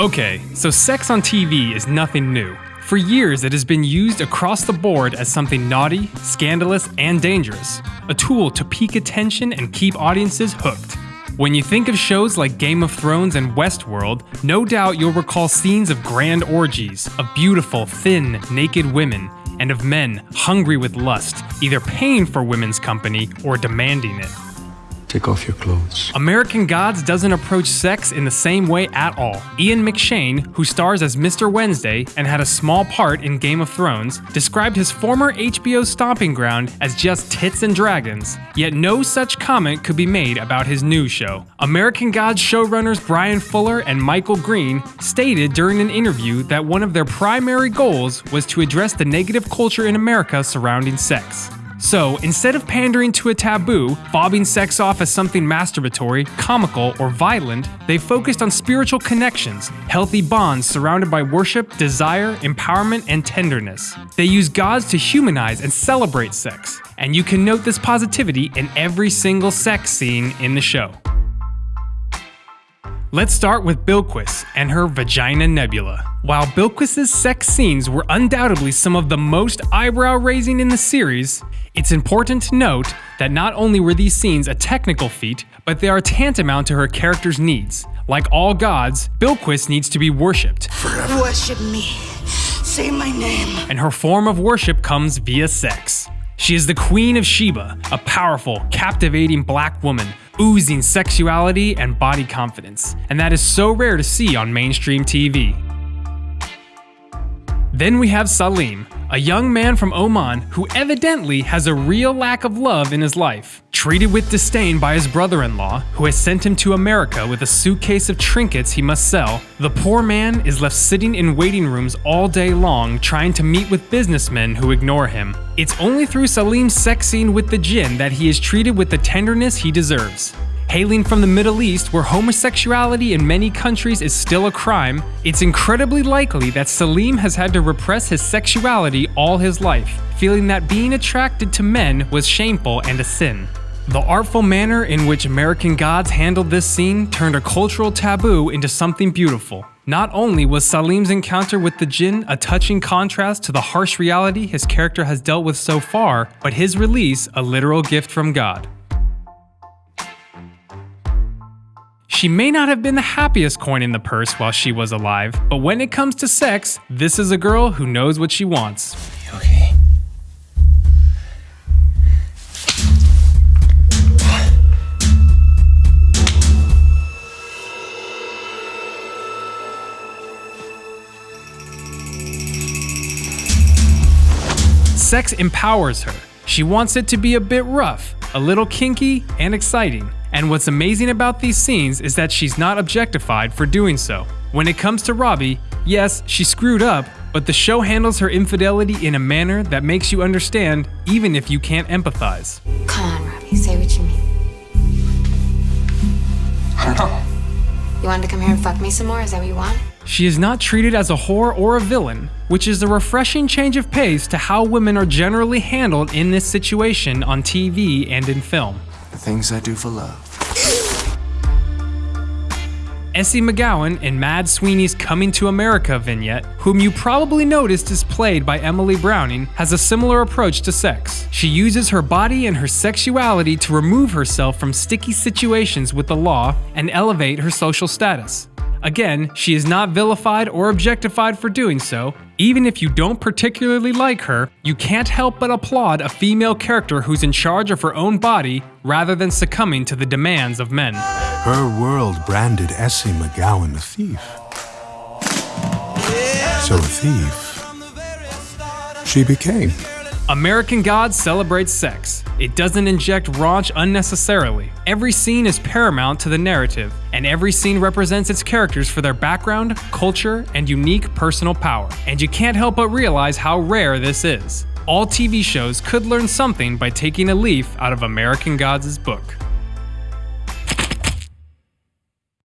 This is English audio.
Okay, so sex on TV is nothing new. For years, it has been used across the board as something naughty, scandalous, and dangerous, a tool to pique attention and keep audiences hooked. When you think of shows like Game of Thrones and Westworld, no doubt you'll recall scenes of grand orgies, of beautiful, thin, naked women, and of men hungry with lust, either paying for women's company or demanding it. Take off your clothes. American Gods doesn't approach sex in the same way at all. Ian McShane, who stars as Mr. Wednesday and had a small part in Game of Thrones, described his former HBO stomping ground as just tits and dragons, yet no such comment could be made about his new show. American Gods showrunners Bryan Fuller and Michael Green stated during an interview that one of their primary goals was to address the negative culture in America surrounding sex. So, instead of pandering to a taboo, fobbing sex off as something masturbatory, comical, or violent, they focused on spiritual connections, healthy bonds surrounded by worship, desire, empowerment, and tenderness. They use gods to humanize and celebrate sex, and you can note this positivity in every single sex scene in the show. Let's start with Bilquis and her Vagina Nebula. While Bilquis's sex scenes were undoubtedly some of the most eyebrow raising in the series, it's important to note that not only were these scenes a technical feat, but they are tantamount to her character's needs. Like all gods, Bilquis needs to be worshipped. Worship me. Say my name. And her form of worship comes via sex. She is the Queen of Sheba, a powerful, captivating black woman, oozing sexuality and body confidence, and that is so rare to see on mainstream TV. Then we have Salim, a young man from Oman who evidently has a real lack of love in his life. Treated with disdain by his brother in law, who has sent him to America with a suitcase of trinkets he must sell, the poor man is left sitting in waiting rooms all day long trying to meet with businessmen who ignore him. It's only through Salim's sex scene with the jinn that he is treated with the tenderness he deserves. Hailing from the Middle East, where homosexuality in many countries is still a crime, it's incredibly likely that Salim has had to repress his sexuality all his life, feeling that being attracted to men was shameful and a sin. The artful manner in which American Gods handled this scene turned a cultural taboo into something beautiful. Not only was Salim's encounter with the Jinn a touching contrast to the harsh reality his character has dealt with so far, but his release a literal gift from God. She may not have been the happiest coin in the purse while she was alive, but when it comes to sex, this is a girl who knows what she wants. Okay. Sex empowers her. She wants it to be a bit rough, a little kinky, and exciting. And what's amazing about these scenes is that she's not objectified for doing so. When it comes to Robbie, yes, she screwed up, but the show handles her infidelity in a manner that makes you understand even if you can't empathize. Come on, Robbie, say what you mean. I don't know. You wanted to come here and fuck me some more? Is that what you want? She is not treated as a whore or a villain, which is a refreshing change of pace to how women are generally handled in this situation on TV and in film. Things I do for love. Essie McGowan in Mad Sweeney's Coming to America vignette, whom you probably noticed is played by Emily Browning, has a similar approach to sex. She uses her body and her sexuality to remove herself from sticky situations with the law and elevate her social status. Again, she is not vilified or objectified for doing so. Even if you don't particularly like her, you can't help but applaud a female character who's in charge of her own body rather than succumbing to the demands of men. Her world branded Essie McGowan a thief. So a thief she became. American Gods celebrates sex. It doesn't inject raunch unnecessarily. Every scene is paramount to the narrative, and every scene represents its characters for their background, culture, and unique personal power. And you can't help but realize how rare this is. All TV shows could learn something by taking a leaf out of American Gods' book.